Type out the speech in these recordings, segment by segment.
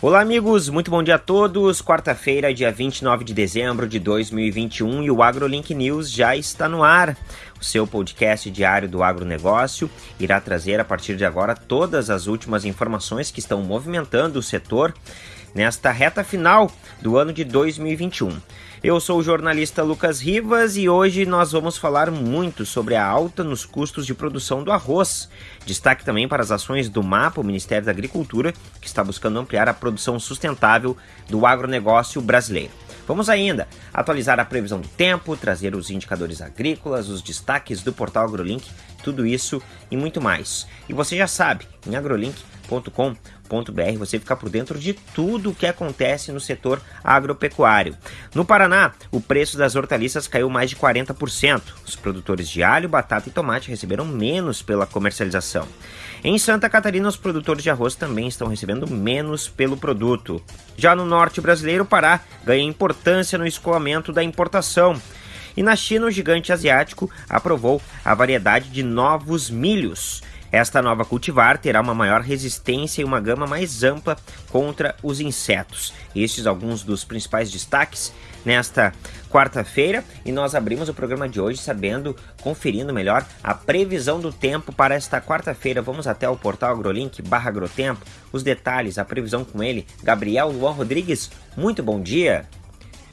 Olá, amigos, muito bom dia a todos. Quarta-feira, dia 29 de dezembro de 2021 e o AgroLink News já está no ar. O seu podcast diário do agronegócio irá trazer a partir de agora todas as últimas informações que estão movimentando o setor nesta reta final do ano de 2021. Eu sou o jornalista Lucas Rivas e hoje nós vamos falar muito sobre a alta nos custos de produção do arroz. Destaque também para as ações do MAPA, o Ministério da Agricultura, que está buscando ampliar a produção sustentável do agronegócio brasileiro. Vamos ainda atualizar a previsão do tempo, trazer os indicadores agrícolas, os destaques do portal AgroLink, tudo isso e muito mais. E você já sabe, em agrolink.com você ficar por dentro de tudo o que acontece no setor agropecuário. No Paraná, o preço das hortaliças caiu mais de 40%. Os produtores de alho, batata e tomate receberam menos pela comercialização. Em Santa Catarina, os produtores de arroz também estão recebendo menos pelo produto. Já no norte brasileiro, o Pará ganha importância no escoamento da importação. E na China, o gigante asiático aprovou a variedade de novos milhos. Esta nova cultivar terá uma maior resistência e uma gama mais ampla contra os insetos. Estes alguns dos principais destaques nesta quarta-feira e nós abrimos o programa de hoje sabendo, conferindo melhor a previsão do tempo para esta quarta-feira. Vamos até o portal AgroLink barra Agrotempo, os detalhes, a previsão com ele, Gabriel Luan Rodrigues. Muito bom dia!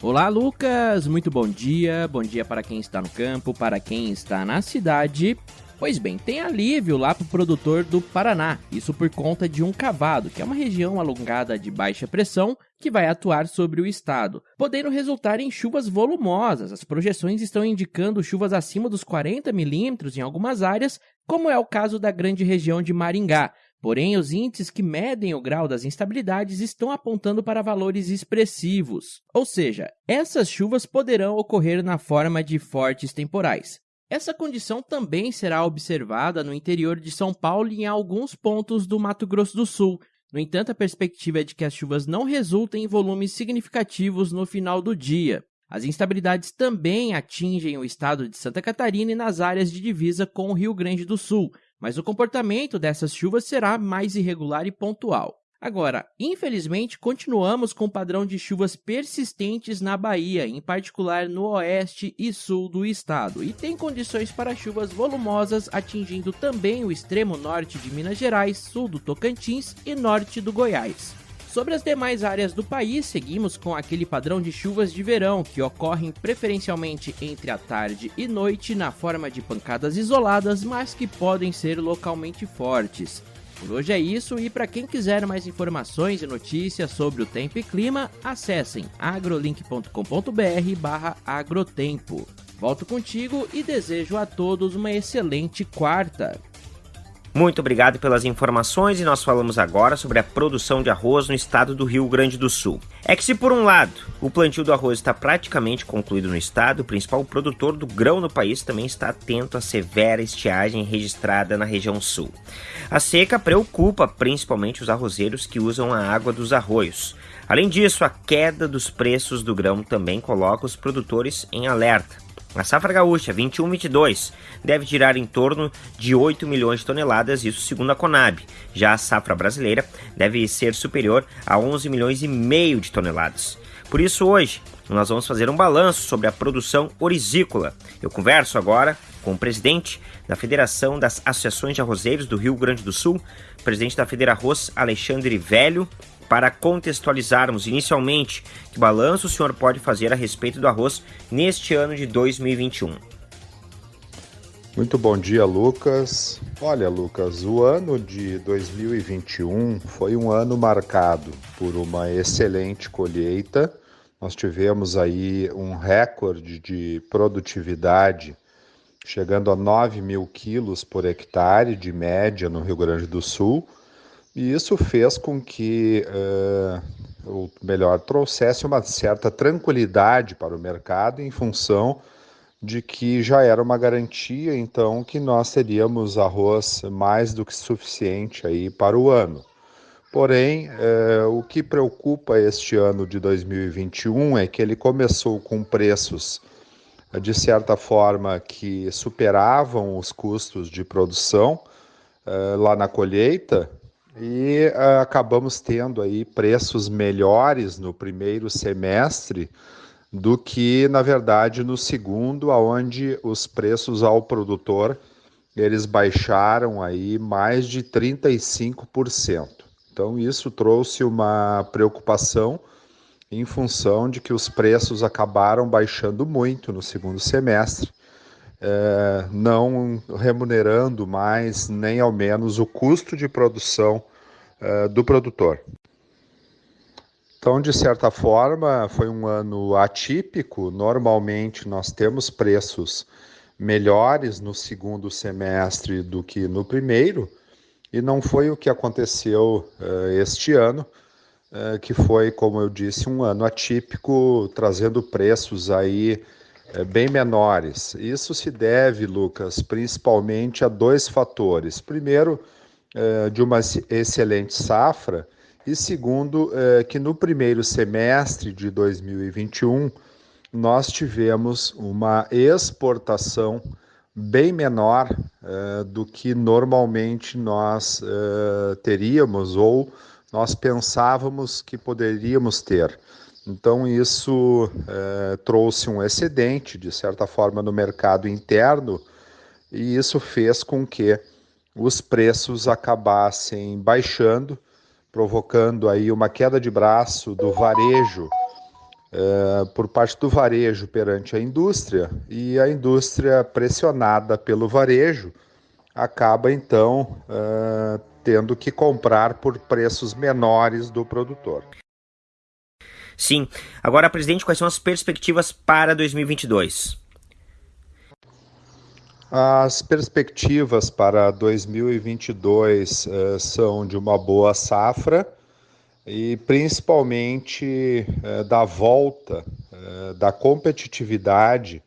Olá, Lucas! Muito bom dia. Bom dia para quem está no campo, para quem está na cidade. Pois bem, tem alívio lá para o produtor do Paraná, isso por conta de um cavado, que é uma região alongada de baixa pressão que vai atuar sobre o estado, podendo resultar em chuvas volumosas. As projeções estão indicando chuvas acima dos 40 milímetros em algumas áreas, como é o caso da grande região de Maringá. Porém, os índices que medem o grau das instabilidades estão apontando para valores expressivos. Ou seja, essas chuvas poderão ocorrer na forma de fortes temporais. Essa condição também será observada no interior de São Paulo e em alguns pontos do Mato Grosso do Sul. No entanto, a perspectiva é de que as chuvas não resultem em volumes significativos no final do dia. As instabilidades também atingem o estado de Santa Catarina e nas áreas de divisa com o Rio Grande do Sul, mas o comportamento dessas chuvas será mais irregular e pontual. Agora, infelizmente, continuamos com o padrão de chuvas persistentes na Bahia, em particular no oeste e sul do estado, e tem condições para chuvas volumosas atingindo também o extremo norte de Minas Gerais, sul do Tocantins e norte do Goiás. Sobre as demais áreas do país, seguimos com aquele padrão de chuvas de verão que ocorrem preferencialmente entre a tarde e noite na forma de pancadas isoladas, mas que podem ser localmente fortes. Por hoje é isso e para quem quiser mais informações e notícias sobre o tempo e clima, acessem agrolink.com.br/agrotempo. Volto contigo e desejo a todos uma excelente quarta. Muito obrigado pelas informações e nós falamos agora sobre a produção de arroz no estado do Rio Grande do Sul. É que se por um lado o plantio do arroz está praticamente concluído no estado, o principal produtor do grão no país também está atento à severa estiagem registrada na região sul. A seca preocupa principalmente os arrozeiros que usam a água dos arroios. Além disso, a queda dos preços do grão também coloca os produtores em alerta. A safra gaúcha 21-22 deve tirar em torno de 8 milhões de toneladas, isso segundo a Conab. Já a safra brasileira deve ser superior a 11 milhões e meio de toneladas. Por isso hoje nós vamos fazer um balanço sobre a produção orizícola. Eu converso agora com o presidente da Federação das Associações de Arrozeiros do Rio Grande do Sul, presidente da Federa Arroz, Alexandre Velho, para contextualizarmos inicialmente que balanço o senhor pode fazer a respeito do arroz neste ano de 2021. Muito bom dia, Lucas. Olha, Lucas, o ano de 2021 foi um ano marcado por uma excelente colheita. Nós tivemos aí um recorde de produtividade, chegando a 9 mil quilos por hectare de média no Rio Grande do Sul e isso fez com que, uh, ou melhor, trouxesse uma certa tranquilidade para o mercado em função de que já era uma garantia, então, que nós teríamos arroz mais do que suficiente aí para o ano. Porém, uh, o que preocupa este ano de 2021 é que ele começou com preços, de certa forma, que superavam os custos de produção lá na colheita, e uh, acabamos tendo aí preços melhores no primeiro semestre do que na verdade no segundo, aonde os preços ao produtor eles baixaram aí mais de 35%. Então isso trouxe uma preocupação em função de que os preços acabaram baixando muito no segundo semestre, é, não remunerando mais nem ao menos o custo de produção é, do produtor. Então, de certa forma, foi um ano atípico. Normalmente, nós temos preços melhores no segundo semestre do que no primeiro, e não foi o que aconteceu uh, este ano, uh, que foi, como eu disse, um ano atípico, trazendo preços aí bem menores. Isso se deve, Lucas, principalmente a dois fatores. Primeiro, de uma excelente safra, e segundo, que no primeiro semestre de 2021 nós tivemos uma exportação bem menor do que normalmente nós teríamos ou nós pensávamos que poderíamos ter. Então, isso uh, trouxe um excedente, de certa forma, no mercado interno, e isso fez com que os preços acabassem baixando, provocando aí uma queda de braço do varejo é, por parte do varejo perante a indústria, e a indústria, pressionada pelo varejo, acaba então é, tendo que comprar por preços menores do produtor. Sim. Agora, presidente, quais são as perspectivas para 2022? As perspectivas para 2022 uh, são de uma boa safra, e principalmente é, da volta é, da competitividade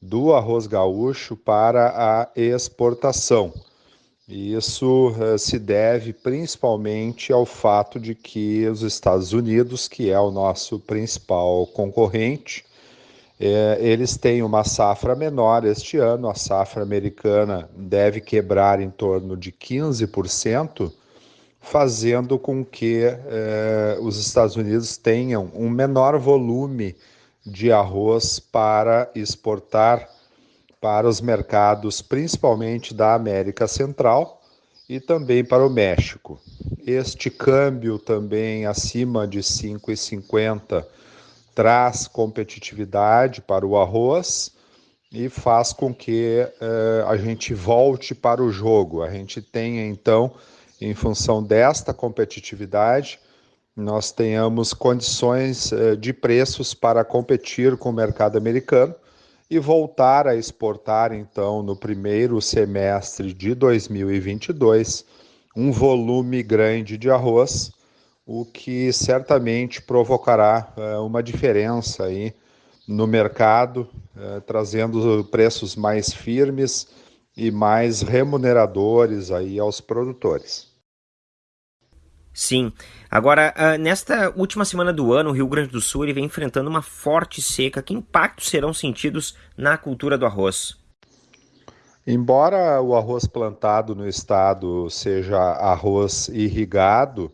do arroz gaúcho para a exportação. Isso é, se deve principalmente ao fato de que os Estados Unidos, que é o nosso principal concorrente, é, eles têm uma safra menor este ano, a safra americana deve quebrar em torno de 15%, fazendo com que eh, os Estados Unidos tenham um menor volume de arroz para exportar para os mercados, principalmente da América Central e também para o México. Este câmbio também acima de 5,50 traz competitividade para o arroz e faz com que eh, a gente volte para o jogo. A gente tenha então em função desta competitividade, nós tenhamos condições eh, de preços para competir com o mercado americano e voltar a exportar, então, no primeiro semestre de 2022, um volume grande de arroz, o que certamente provocará eh, uma diferença aí no mercado, eh, trazendo preços mais firmes e mais remuneradores aí aos produtores. Sim. Agora, uh, nesta última semana do ano, o Rio Grande do Sul ele vem enfrentando uma forte seca. Que impactos serão sentidos na cultura do arroz? Embora o arroz plantado no estado seja arroz irrigado,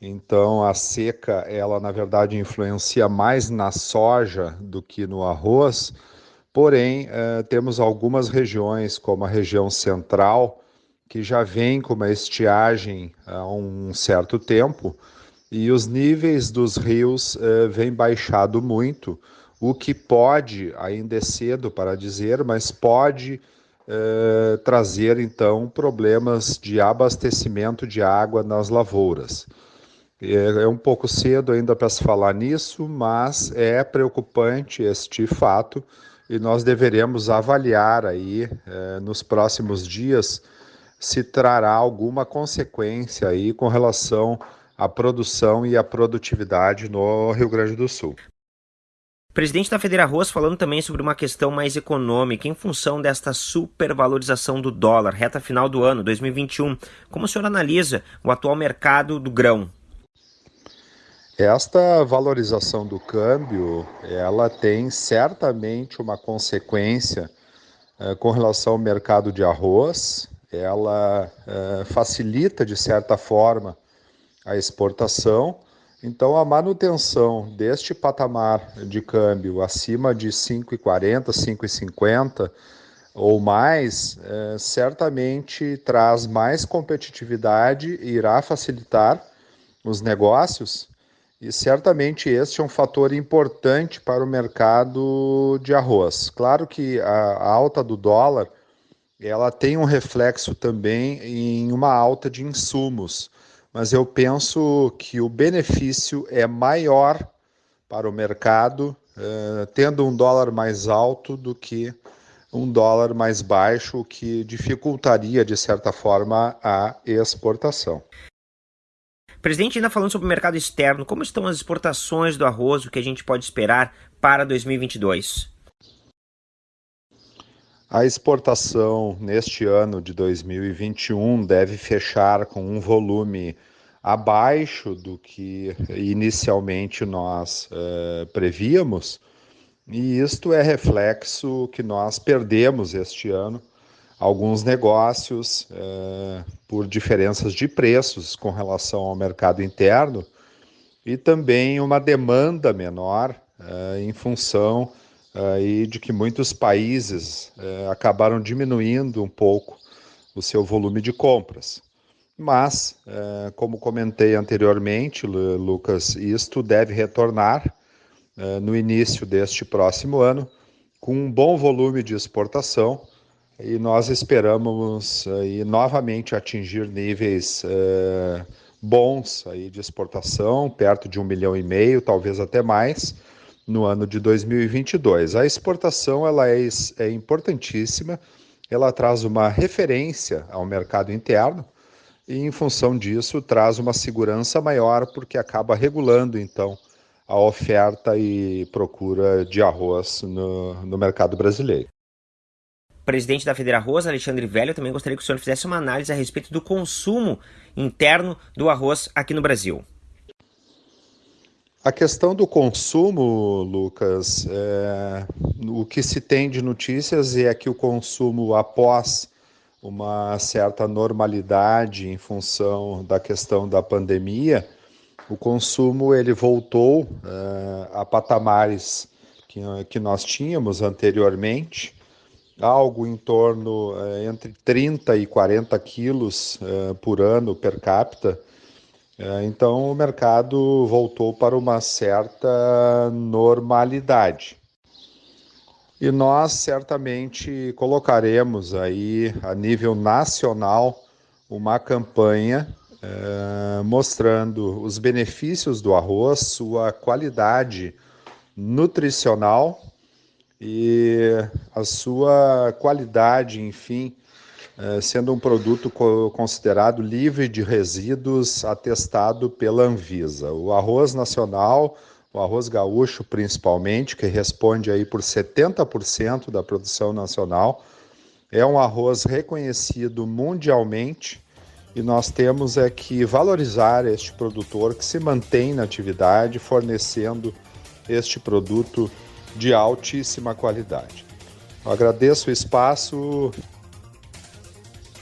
então a seca ela na verdade influencia mais na soja do que no arroz. Porém, eh, temos algumas regiões, como a região central, que já vem com uma estiagem há um certo tempo e os níveis dos rios eh, vêm baixado muito, o que pode, ainda é cedo para dizer, mas pode eh, trazer então problemas de abastecimento de água nas lavouras. É, é um pouco cedo ainda para se falar nisso, mas é preocupante este fato e nós deveremos avaliar aí eh, nos próximos dias se trará alguma consequência aí com relação à produção e à produtividade no Rio Grande do Sul. Presidente da Federa Arroz falando também sobre uma questão mais econômica em função desta supervalorização do dólar, reta final do ano 2021. Como o senhor analisa o atual mercado do grão? Esta valorização do câmbio, ela tem certamente uma consequência eh, com relação ao mercado de arroz, ela é, facilita de certa forma a exportação. Então, a manutenção deste patamar de câmbio acima de 5,40, 5,50 ou mais, é, certamente traz mais competitividade e irá facilitar os negócios. E certamente este é um fator importante para o mercado de arroz. Claro que a alta do dólar ela tem um reflexo também em uma alta de insumos mas eu penso que o benefício é maior para o mercado uh, tendo um dólar mais alto do que um dólar mais baixo, o que dificultaria, de certa forma, a exportação. Presidente, ainda falando sobre o mercado externo, como estão as exportações do arroz, o que a gente pode esperar para 2022? A exportação neste ano de 2021 deve fechar com um volume abaixo do que inicialmente nós uh, prevíamos, e isto é reflexo que nós perdemos este ano. Alguns negócios uh, por diferenças de preços com relação ao mercado interno e também uma demanda menor uh, em função de que muitos países eh, acabaram diminuindo um pouco o seu volume de compras. Mas, eh, como comentei anteriormente, Lucas, isto deve retornar eh, no início deste próximo ano com um bom volume de exportação e nós esperamos aí, novamente atingir níveis bons aí de exportação, perto de um milhão e meio, talvez até mais, no ano de 2022. A exportação ela é, é importantíssima, ela traz uma referência ao mercado interno e, em função disso, traz uma segurança maior, porque acaba regulando, então, a oferta e procura de arroz no, no mercado brasileiro. Presidente da Federa Arroz, Alexandre Velho, também gostaria que o senhor fizesse uma análise a respeito do consumo interno do arroz aqui no Brasil. A questão do consumo, Lucas, é, o que se tem de notícias é que o consumo após uma certa normalidade em função da questão da pandemia, o consumo ele voltou é, a patamares que, que nós tínhamos anteriormente, algo em torno é, entre 30 e 40 quilos é, por ano per capita, então o mercado voltou para uma certa normalidade. E nós certamente colocaremos aí a nível nacional uma campanha é, mostrando os benefícios do arroz, sua qualidade nutricional e a sua qualidade, enfim, é, sendo um produto considerado livre de resíduos atestado pela Anvisa. O arroz nacional, o arroz gaúcho principalmente, que responde aí por 70% da produção nacional, é um arroz reconhecido mundialmente e nós temos é que valorizar este produtor que se mantém na atividade fornecendo este produto de altíssima qualidade. Eu agradeço o espaço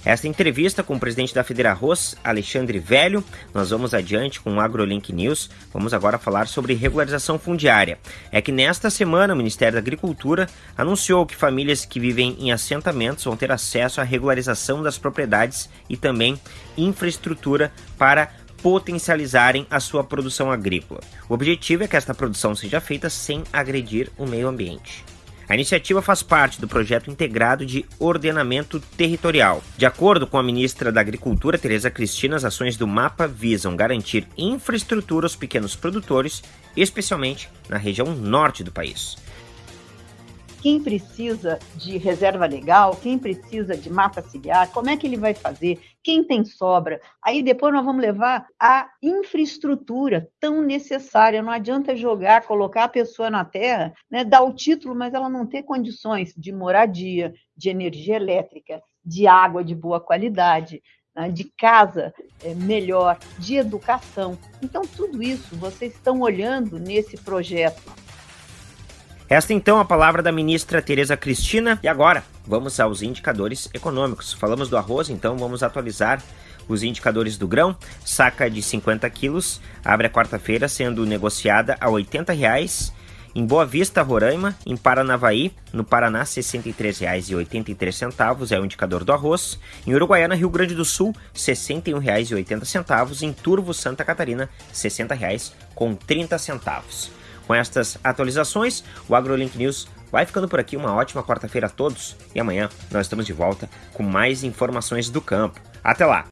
esta entrevista com o presidente da Federarroz, Alexandre Velho. Nós vamos adiante com o AgroLink News. Vamos agora falar sobre regularização fundiária. É que nesta semana o Ministério da Agricultura anunciou que famílias que vivem em assentamentos vão ter acesso à regularização das propriedades e também infraestrutura para potencializarem a sua produção agrícola. O objetivo é que esta produção seja feita sem agredir o meio ambiente. A iniciativa faz parte do projeto integrado de ordenamento territorial. De acordo com a ministra da Agricultura, Tereza Cristina, as ações do mapa visam garantir infraestrutura aos pequenos produtores, especialmente na região norte do país quem precisa de reserva legal, quem precisa de mapa ciliar, como é que ele vai fazer, quem tem sobra. Aí depois nós vamos levar a infraestrutura tão necessária. Não adianta jogar, colocar a pessoa na terra, né, dar o título, mas ela não ter condições de moradia, de energia elétrica, de água de boa qualidade, né, de casa é, melhor, de educação. Então, tudo isso vocês estão olhando nesse projeto Esta então a palavra da ministra Tereza Cristina. E agora, vamos aos indicadores econômicos. Falamos do arroz, então vamos atualizar os indicadores do grão. Saca de 50 quilos abre a quarta-feira sendo negociada a 80 reais em Boa Vista, Roraima, em Paranavaí, no Paraná, R$ 63,83 é o indicador do arroz. Em Uruguaiana, Rio Grande do Sul, R$ 61,80. Em Turvo, Santa Catarina, R$ 60,30. Com estas atualizações, o AgroLink News vai ficando por aqui. Uma ótima quarta-feira a todos e amanhã nós estamos de volta com mais informações do campo. Até lá!